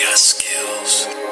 got skills.